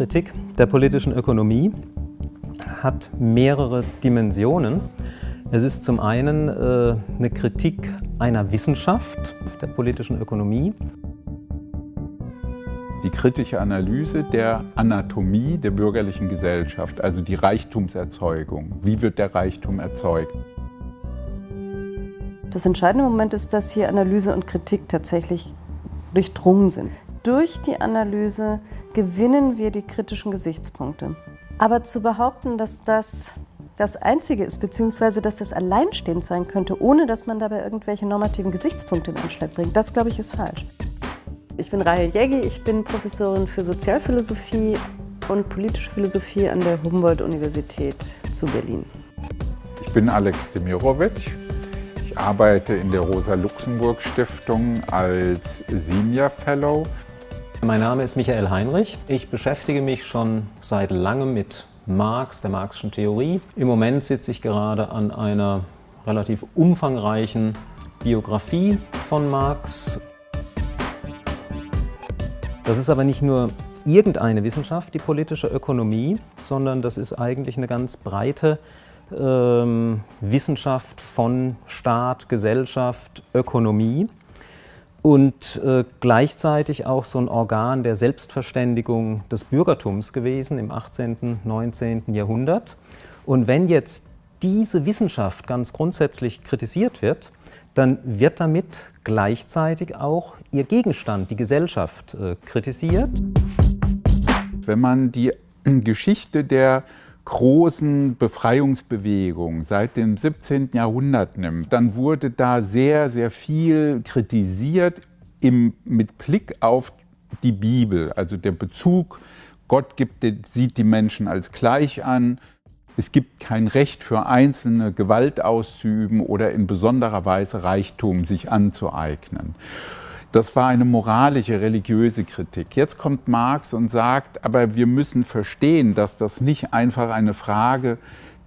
Kritik der politischen Ökonomie hat mehrere Dimensionen. Es ist zum einen äh, eine Kritik einer Wissenschaft der politischen Ökonomie. Die kritische Analyse der Anatomie der bürgerlichen Gesellschaft, also die Reichtumserzeugung. Wie wird der Reichtum erzeugt? Das entscheidende Moment ist, dass hier Analyse und Kritik tatsächlich durchdrungen sind. Durch die Analyse gewinnen wir die kritischen Gesichtspunkte. Aber zu behaupten, dass das das Einzige ist, beziehungsweise dass das alleinstehend sein könnte, ohne dass man dabei irgendwelche normativen Gesichtspunkte in Anschlag bringt, das glaube ich ist falsch. Ich bin Rahel Jägi, ich bin Professorin für Sozialphilosophie und politische Philosophie an der Humboldt-Universität zu Berlin. Ich bin Alex Demirovic. Ich arbeite in der Rosa-Luxemburg-Stiftung als Senior Fellow mein Name ist Michael Heinrich. Ich beschäftige mich schon seit langem mit Marx, der Marxischen Theorie. Im Moment sitze ich gerade an einer relativ umfangreichen Biografie von Marx. Das ist aber nicht nur irgendeine Wissenschaft, die politische Ökonomie, sondern das ist eigentlich eine ganz breite ähm, Wissenschaft von Staat, Gesellschaft, Ökonomie und äh, gleichzeitig auch so ein Organ der Selbstverständigung des Bürgertums gewesen im 18., 19. Jahrhundert. Und wenn jetzt diese Wissenschaft ganz grundsätzlich kritisiert wird, dann wird damit gleichzeitig auch ihr Gegenstand, die Gesellschaft, äh, kritisiert. Wenn man die Geschichte der großen Befreiungsbewegung seit dem 17. Jahrhundert nimmt, dann wurde da sehr, sehr viel kritisiert im, mit Blick auf die Bibel, also der Bezug, Gott gibt, sieht die Menschen als gleich an, es gibt kein Recht für Einzelne, Gewalt auszuüben oder in besonderer Weise Reichtum sich anzueignen. Das war eine moralische, religiöse Kritik. Jetzt kommt Marx und sagt, aber wir müssen verstehen, dass das nicht einfach eine Frage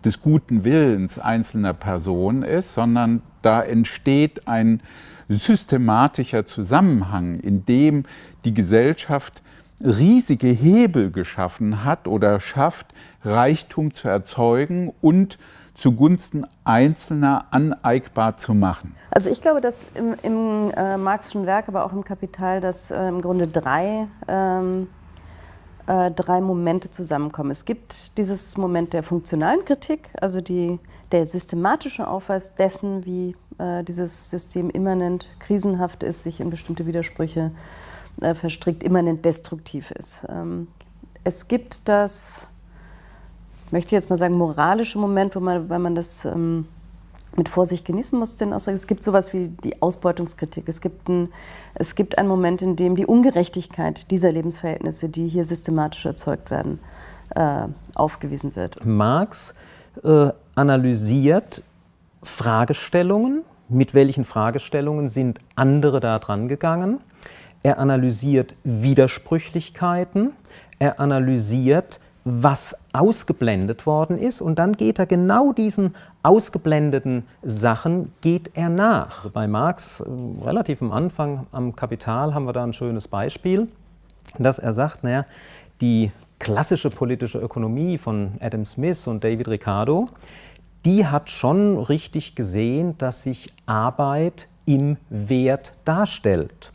des guten Willens einzelner Personen ist, sondern da entsteht ein systematischer Zusammenhang, in dem die Gesellschaft riesige Hebel geschaffen hat oder schafft, Reichtum zu erzeugen und zugunsten Einzelner aneigbar zu machen? Also ich glaube, dass im, im äh, Marxischen Werk, aber auch im Kapital, dass äh, im Grunde drei, ähm, äh, drei Momente zusammenkommen. Es gibt dieses Moment der funktionalen Kritik, also die, der systematische Aufweis dessen, wie äh, dieses System immanent krisenhaft ist, sich in bestimmte Widersprüche äh, verstrickt, immanent destruktiv ist. Ähm, es gibt das möchte jetzt mal sagen, moralische Moment, wo man, weil man das ähm, mit Vorsicht genießen muss, den. Es gibt sowas wie die Ausbeutungskritik. Es gibt, ein, es gibt einen Moment, in dem die Ungerechtigkeit dieser Lebensverhältnisse, die hier systematisch erzeugt werden, äh, aufgewiesen wird. Marx äh, analysiert Fragestellungen. Mit welchen Fragestellungen sind andere da dran gegangen? Er analysiert Widersprüchlichkeiten. Er analysiert was ausgeblendet worden ist und dann geht er genau diesen ausgeblendeten Sachen geht er nach. Bei Marx äh, relativ am Anfang am Kapital haben wir da ein schönes Beispiel, dass er sagt, naja, die klassische politische Ökonomie von Adam Smith und David Ricardo, die hat schon richtig gesehen, dass sich Arbeit im Wert darstellt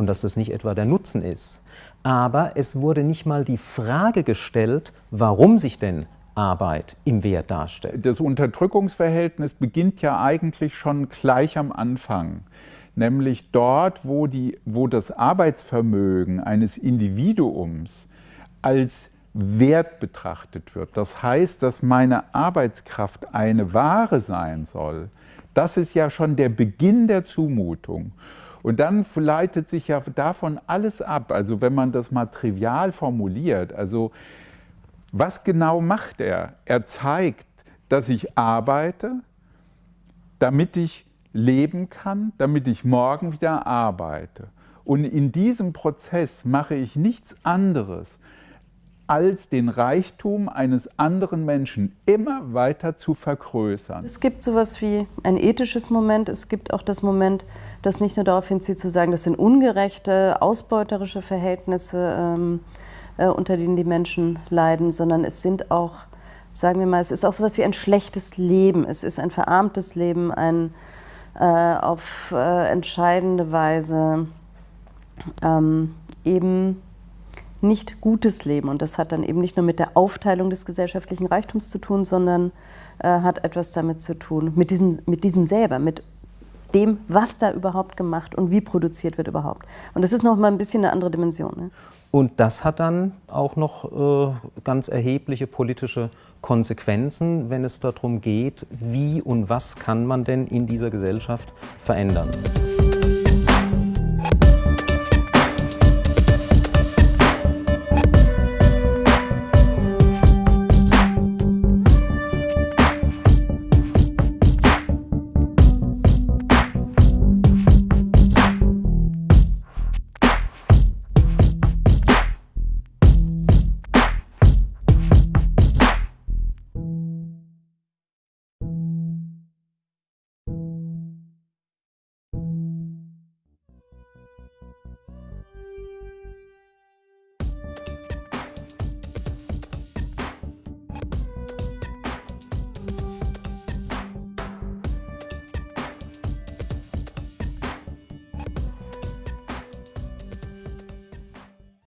und dass das nicht etwa der Nutzen ist aber es wurde nicht mal die Frage gestellt, warum sich denn Arbeit im Wert darstellt. Das Unterdrückungsverhältnis beginnt ja eigentlich schon gleich am Anfang, nämlich dort, wo, die, wo das Arbeitsvermögen eines Individuums als Wert betrachtet wird. Das heißt, dass meine Arbeitskraft eine Ware sein soll. Das ist ja schon der Beginn der Zumutung. Und dann leitet sich ja davon alles ab. Also wenn man das mal trivial formuliert, also was genau macht er? Er zeigt, dass ich arbeite, damit ich leben kann, damit ich morgen wieder arbeite. Und in diesem Prozess mache ich nichts anderes, als den Reichtum eines anderen Menschen immer weiter zu vergrößern. Es gibt sowas wie ein ethisches Moment, es gibt auch das Moment, das nicht nur darauf hinzieht zu sagen, das sind ungerechte, ausbeuterische Verhältnisse, ähm, äh, unter denen die Menschen leiden, sondern es sind auch, sagen wir mal, es ist auch sowas wie ein schlechtes Leben, es ist ein verarmtes Leben, ein äh, auf äh, entscheidende Weise ähm, eben nicht gutes Leben. Und das hat dann eben nicht nur mit der Aufteilung des gesellschaftlichen Reichtums zu tun, sondern äh, hat etwas damit zu tun, mit diesem, mit diesem selber, mit dem, was da überhaupt gemacht und wie produziert wird überhaupt. Und das ist noch mal ein bisschen eine andere Dimension. Ne? Und das hat dann auch noch äh, ganz erhebliche politische Konsequenzen, wenn es darum geht, wie und was kann man denn in dieser Gesellschaft verändern.